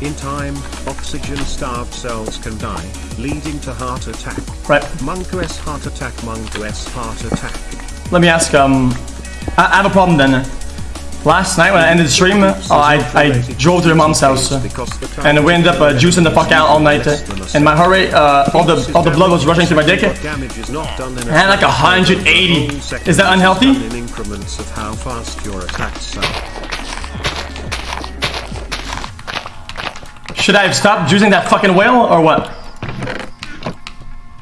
In time, oxygen-starved cells can die, leading to heart attack. Right. Monk S heart attack, Monk S heart attack. Let me ask, um, I, I have a problem then. Last night when I ended the stream, uh, I, I drove to your mom's house. uh, and we ended up uh, juicing the fuck out all night. uh, and my heart rate, uh, all the all the blood was rushing through my dick. Damage is not done in I had like 180. Is that unhealthy? Should I have stopped juicing that fucking whale or what?